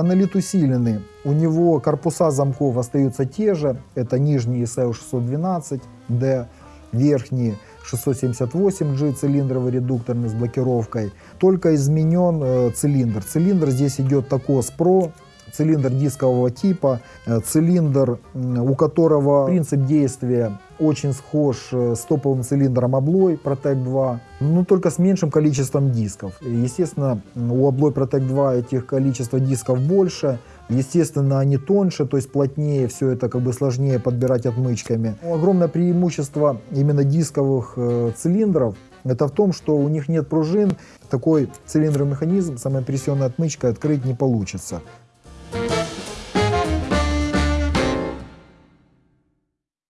Монолит усиленный. У него корпуса замков остаются те же. Это нижний SEO612D, верхний 678G цилиндровый редукторный с блокировкой. Только изменен э, цилиндр. Цилиндр здесь идет Tacos Pro, цилиндр дискового типа, э, цилиндр, у которого принцип действия очень схож э, с топовым цилиндром Abloy Protect 2, но только с меньшим количеством дисков. Естественно, у Abloy Protect 2 этих количество дисков больше, Естественно, они тоньше, то есть плотнее, все это как бы сложнее подбирать отмычками. Но огромное преимущество именно дисковых э, цилиндров это в том, что у них нет пружин, такой цилиндровый механизм самопрессионной отмычкой открыть не получится.